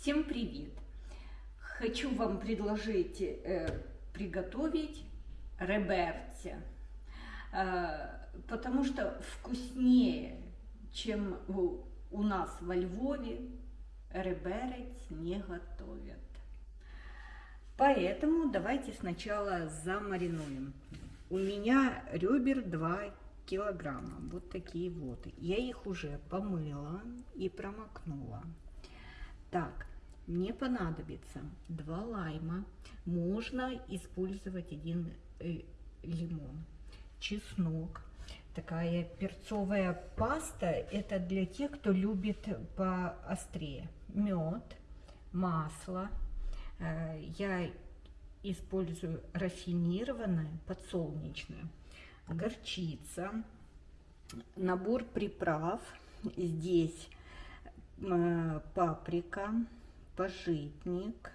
Всем привет! Хочу вам предложить э, приготовить реберці, э, потому что вкуснее, чем у, у нас во Львове, реберец не готовят. Поэтому давайте сначала замаринуем. У меня ребер 2 килограмма, вот такие вот. Я их уже помыла и промокнула. Так, мне понадобится два лайма. Можно использовать один э, лимон. Чеснок. Такая перцовая паста. Это для тех, кто любит поострее. Мед, масло. Э, я использую рафинированное, подсолнечное. Горчица. Набор приправ. Здесь Э, паприка, пожитник,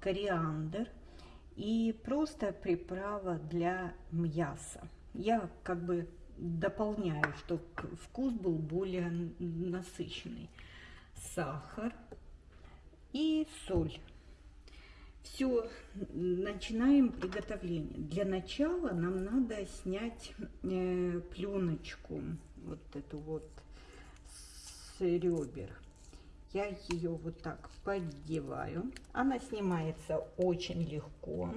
кориандр и просто приправа для мяса. Я как бы дополняю, чтобы вкус был более насыщенный. Сахар и соль. Все, начинаем приготовление. Для начала нам надо снять э, пленочку, вот эту вот с ребер я ее вот так поддеваю. Она снимается очень легко.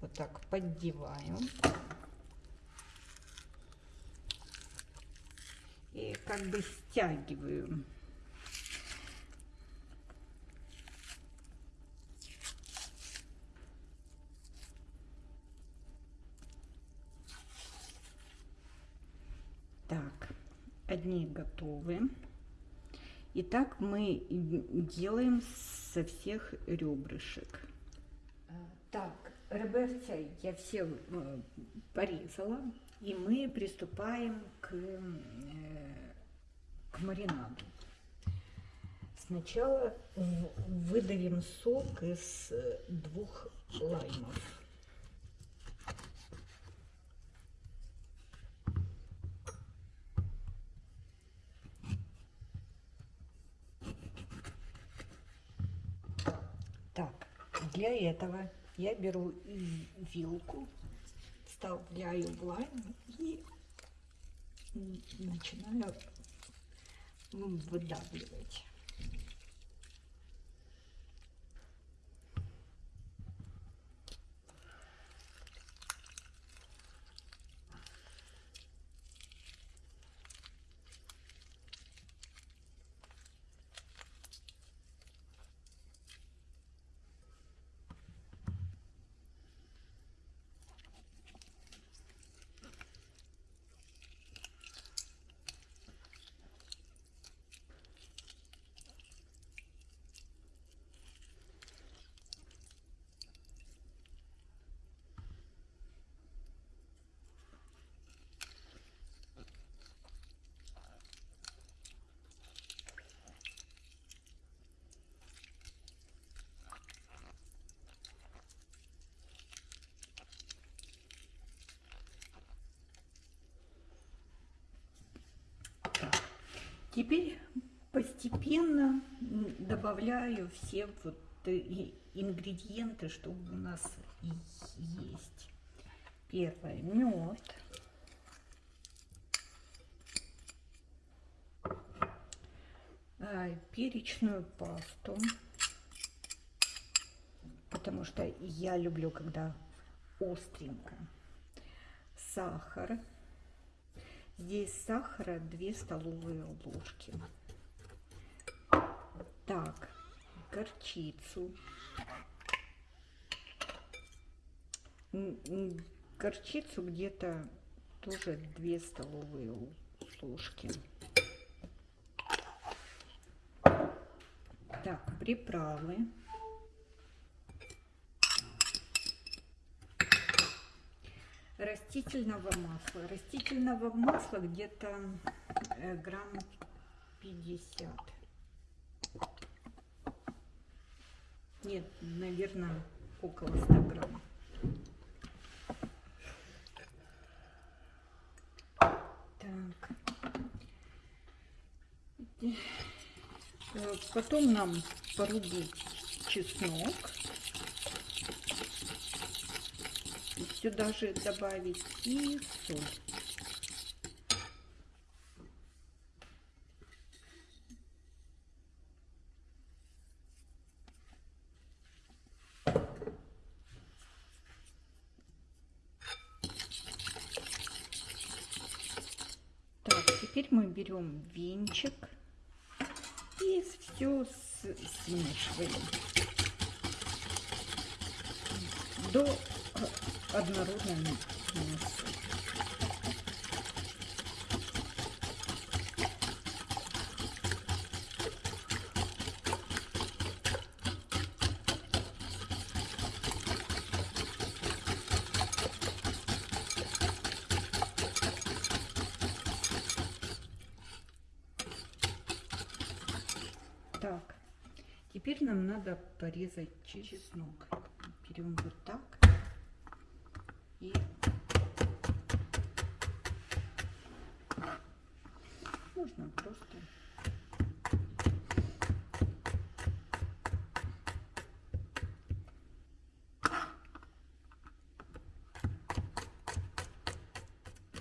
Вот так поддеваю. И как бы стягиваю. Так, одни готовы. И так мы делаем со всех ребрышек. А, так, реберця я все э, порезала, и мы приступаем к, э, к маринаду. Сначала выдавим сок из двух лаймов. Для этого я беру вилку, вставляю в лайм и начинаю выдавливать. Теперь постепенно добавляю все вот ингредиенты, что у нас есть. Первое мед. А, перечную пасту, потому что я люблю, когда остренько. Сахар. Здесь сахара 2 столовые ложки. Так, горчицу. Горчицу где-то тоже 2 столовые ложки. Так, приправы. Растительного масла. Растительного масла где-то э, грамм 50. Нет, наверное, около 100 грамм. Так. Потом нам порубить чеснок. И сюда же добавить и соль. Так, теперь мы берем венчик и все смешиваем до однородной массы. Так, теперь нам надо порезать чеснок. Берем вот так можно просто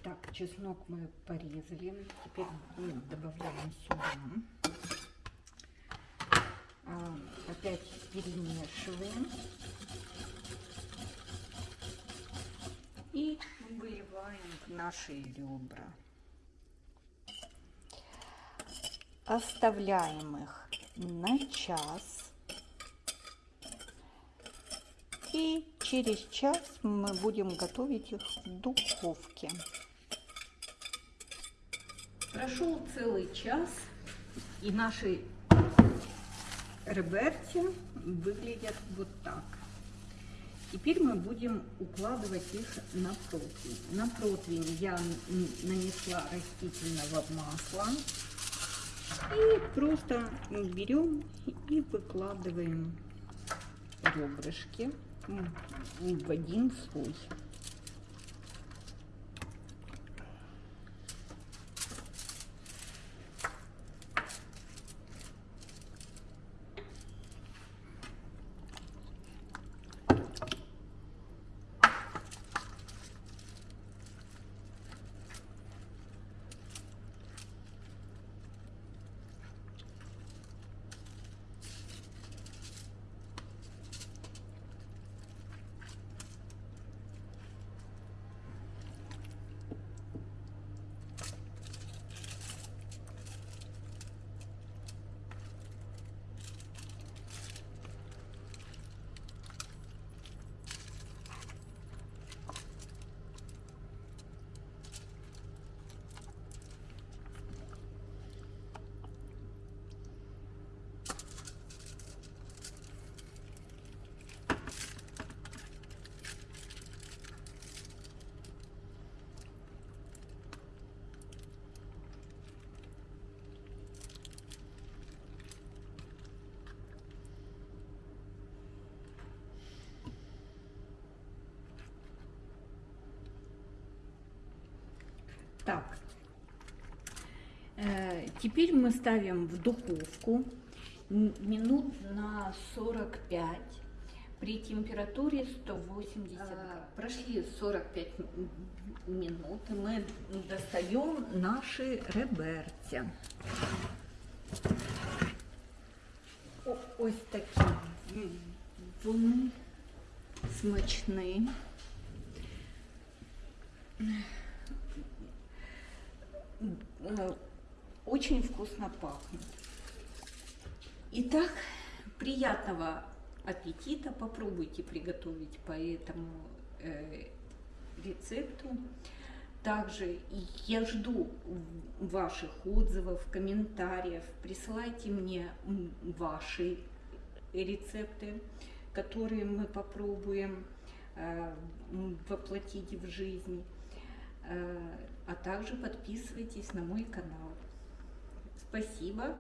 Так, чеснок мы порезали. Теперь мы добавляем сюда. А, опять перемешиваем. И выливаем в наши ребра. Оставляем их на час. И через час мы будем готовить их в духовке. Прошел целый час, и наши реберти выглядят вот так. Теперь мы будем укладывать их на противень. На противень я нанесла растительного масла. И просто берем и выкладываем ребрышки в один слой. Так, э, теперь мы ставим в духовку минут на 45 при температуре 180 градусов. Прошли 45 минут, и мы достаем наши реберця. Ось такі вони смачні. Э, очень вкусно пахнет. Итак, приятного аппетита. Попробуйте приготовить по этому э, рецепту. Также я жду ваших отзывов, комментариев. Присылайте мне ваши рецепты, которые мы попробуем э, воплотить в жизнь. Э, а также подписывайтесь на мой канал. Спасибо.